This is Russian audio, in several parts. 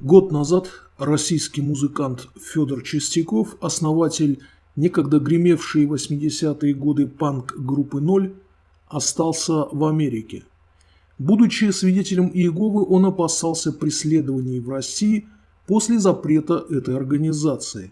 Год назад российский музыкант Федор Чистяков, основатель некогда гремевшей в 80-е годы панк-группы «Ноль», остался в Америке. Будучи свидетелем Иеговы, он опасался преследований в России после запрета этой организации.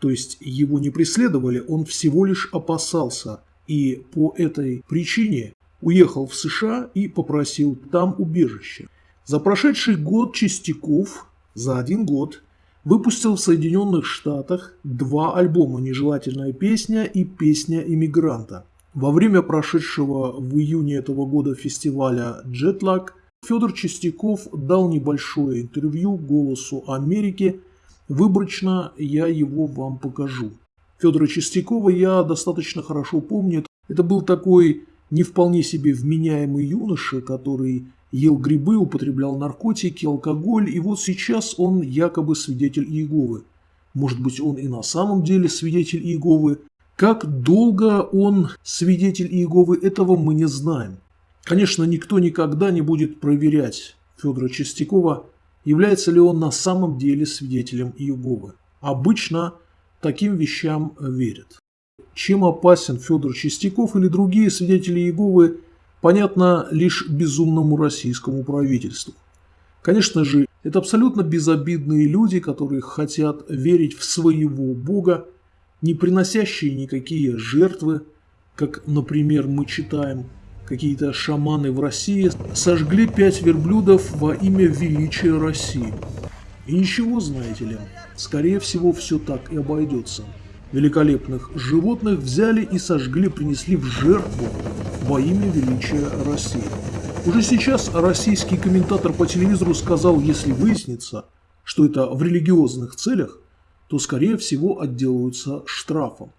То есть его не преследовали, он всего лишь опасался, и по этой причине уехал в США и попросил там убежище. За прошедший год Чистяков за один год выпустил в Соединенных Штатах два альбома «Нежелательная песня» и «Песня иммигранта». Во время прошедшего в июне этого года фестиваля «Джетлаг» Федор Чистяков дал небольшое интервью «Голосу Америки». Выборочно я его вам покажу. Федора Чистякова я достаточно хорошо помню. Это был такой не вполне себе вменяемый юноша, который ел грибы, употреблял наркотики, алкоголь, и вот сейчас он якобы свидетель Иеговы. Может быть, он и на самом деле свидетель Иеговы. Как долго он свидетель Иеговы, этого мы не знаем. Конечно, никто никогда не будет проверять Федора Чистякова, является ли он на самом деле свидетелем Иеговы. Обычно таким вещам верят. Чем опасен Федор Чистяков или другие свидетели Иеговы, понятно лишь безумному российскому правительству. Конечно же, это абсолютно безобидные люди, которые хотят верить в своего Бога, не приносящие никакие жертвы, как, например, мы читаем, какие-то шаманы в России сожгли пять верблюдов во имя величия России. И ничего, знаете ли, скорее всего, все так и обойдется. Великолепных животных взяли и сожгли, принесли в жертву во имя величия России. Уже сейчас российский комментатор по телевизору сказал, если выяснится, что это в религиозных целях, то скорее всего отделаются штрафом.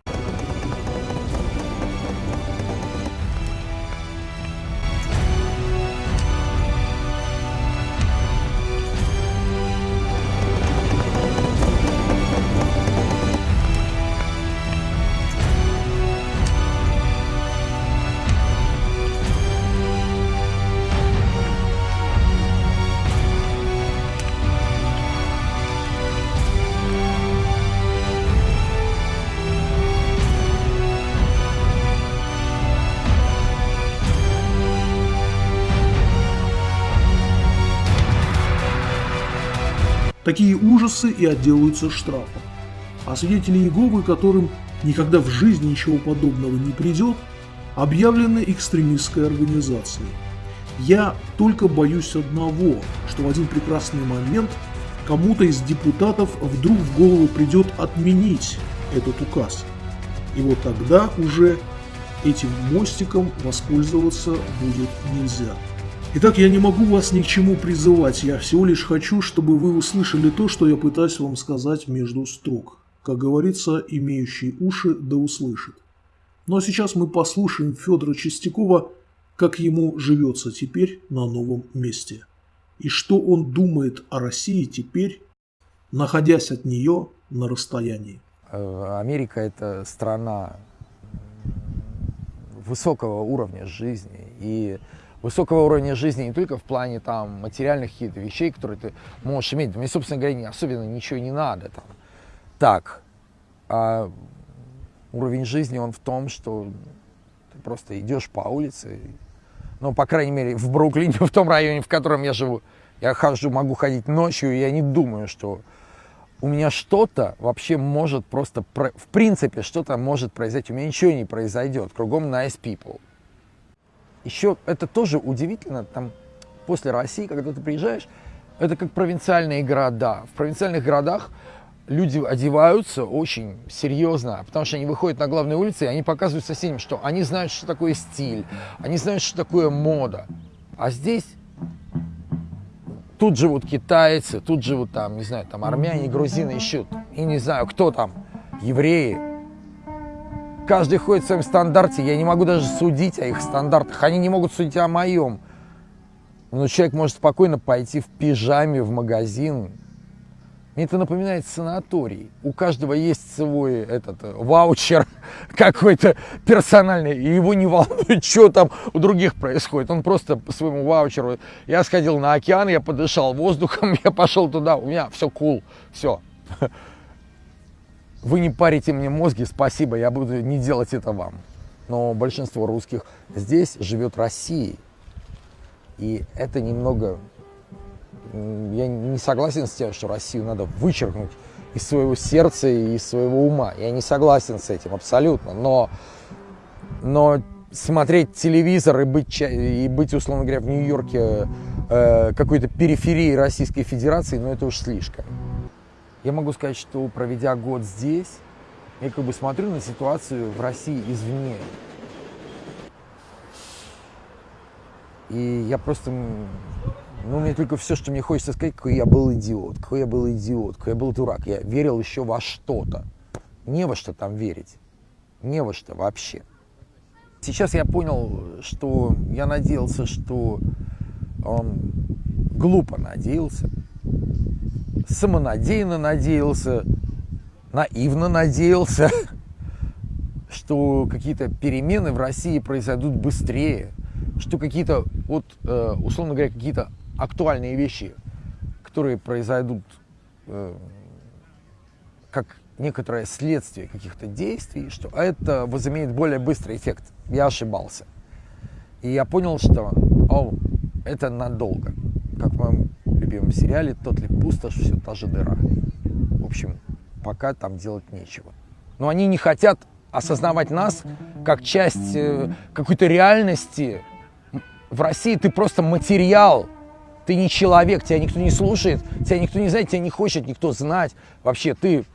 Такие ужасы и отделаются штрафом. А свидетели Иеговы, которым никогда в жизни ничего подобного не придет, объявлены экстремистской организацией. Я только боюсь одного, что в один прекрасный момент кому-то из депутатов вдруг в голову придет отменить этот указ. И вот тогда уже этим мостиком воспользоваться будет нельзя. Итак, я не могу вас ни к чему призывать, я всего лишь хочу, чтобы вы услышали то, что я пытаюсь вам сказать между строк. Как говорится, имеющий уши да услышит. Ну а сейчас мы послушаем Федора Чистякова, как ему живется теперь на новом месте. И что он думает о России теперь, находясь от нее на расстоянии. Э, Америка – это страна высокого уровня жизни. И высокого уровня жизни не только в плане там материальных каких-то вещей, которые ты можешь иметь. Мне, собственно говоря, особенно ничего не надо там. Так, а уровень жизни он в том, что ты просто идешь по улице, ну, по крайней мере, в Бруклине, в том районе, в котором я живу, я хожу, могу ходить ночью, и я не думаю, что у меня что-то вообще может просто, в принципе, что-то может произойти. У меня ничего не произойдет. Кругом nice people. Еще это тоже удивительно, там после России, когда ты приезжаешь, это как провинциальные города. В провинциальных городах люди одеваются очень серьезно, потому что они выходят на главные улицы, и они показывают соседям, что они знают, что такое стиль, они знают, что такое мода. А здесь тут живут китайцы, тут живут там, не знаю, там армяне, грузины ищут, и не знаю, кто там, евреи, Каждый ходит в своем стандарте, я не могу даже судить о их стандартах, они не могут судить о моем. Но человек может спокойно пойти в пижаме в магазин. Мне это напоминает санаторий. У каждого есть свой этот э, ваучер какой-то персональный, и его не волнует, что там у других происходит. Он просто по своему ваучеру. Я сходил на океан, я подышал воздухом, я пошел туда, у меня все cool, все. Вы не парите мне мозги, спасибо, я буду не делать это вам. Но большинство русских здесь живет Россией. И это немного я не согласен с тем, что Россию надо вычеркнуть из своего сердца и из своего ума. Я не согласен с этим абсолютно. Но, но смотреть телевизор и быть, и быть, условно говоря, в Нью-Йорке э, какой-то периферии Российской Федерации, ну это уж слишком. Я могу сказать, что проведя год здесь, я как бы смотрю на ситуацию в России извне. И я просто ну, мне только все, что мне хочется сказать, какой я был идиот, какой я был идиот, какой я был дурак. Я верил еще во что-то. Не во что там верить. Не во что вообще. Сейчас я понял, что я надеялся, что он глупо надеялся, самонадеянно надеялся, наивно надеялся, что какие-то перемены в России произойдут быстрее, что какие-то, вот, э, условно говоря, какие-то актуальные вещи, которые произойдут э, как некоторое следствие каких-то действий, что это возымеет более быстрый эффект. Я ошибался. И я понял, что о, это надолго. Любимом сериале «Тот ли пустошь, все та же дыра». В общем, пока там делать нечего. Но они не хотят осознавать нас как часть э, какой-то реальности. В России ты просто материал, ты не человек, тебя никто не слушает, тебя никто не знает, тебя не хочет никто знать. Вообще ты...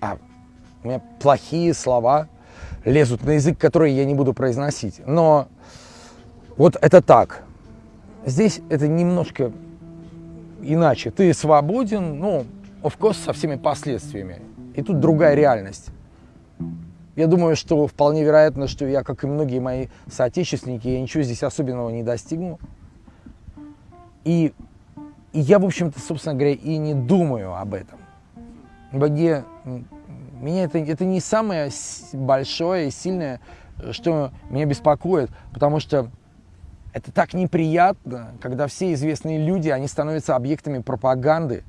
А, у меня плохие слова лезут на язык, который я не буду произносить. Но вот это так. Здесь это немножко иначе. Ты свободен, ну, of course, со всеми последствиями. И тут другая реальность. Я думаю, что вполне вероятно, что я, как и многие мои соотечественники, я ничего здесь особенного не достигну. И, и я, в общем-то, собственно говоря, и не думаю об этом. Мне, меня это, это не самое большое и сильное, что меня беспокоит, потому что это так неприятно, когда все известные люди, они становятся объектами пропаганды,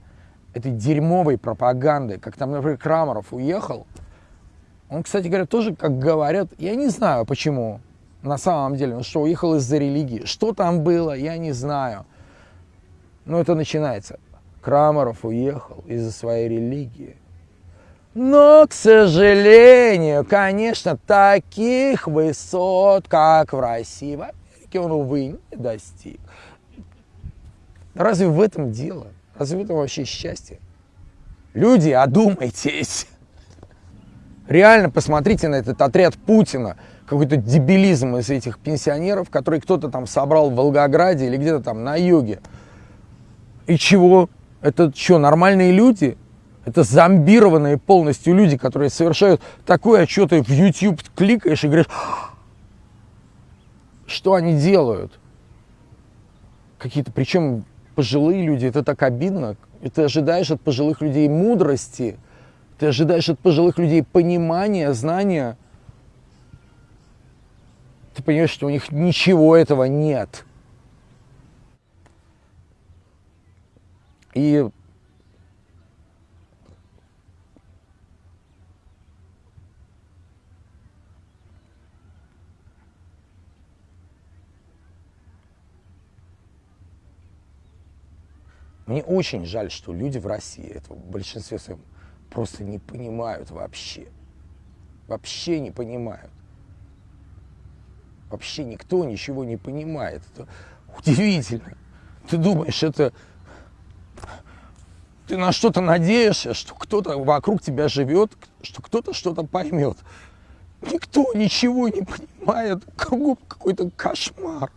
этой дерьмовой пропаганды, как там, например, Крамаров уехал. Он, кстати говоря, тоже, как говорят, я не знаю почему, на самом деле, он что, уехал из-за религии. Что там было, я не знаю. Ну, это начинается. Крамаров уехал из-за своей религии. Но, к сожалению, конечно, таких высот, как в России, в Америке, он, увы, не достиг. Разве в этом дело? Разве в этом вообще счастье? Люди, одумайтесь. Реально посмотрите на этот отряд Путина. Какой-то дебилизм из этих пенсионеров, который кто-то там собрал в Волгограде или где-то там на юге. И чего? Это что, нормальные люди? Это зомбированные полностью люди, которые совершают такое, а что ты в YouTube кликаешь и говоришь, что они делают? Какие-то, причем пожилые люди, это так обидно. И ты ожидаешь от пожилых людей мудрости, ты ожидаешь от пожилых людей понимания, знания. Ты понимаешь, что у них ничего этого нет. И Мне очень жаль, что люди в России, это в большинстве своем, просто не понимают вообще. Вообще не понимают. Вообще никто ничего не понимает. Это удивительно. Ты думаешь, это ты на что-то надеешься, что кто-то вокруг тебя живет, что кто-то что-то поймет. Никто ничего не понимает. Какой-то кошмар.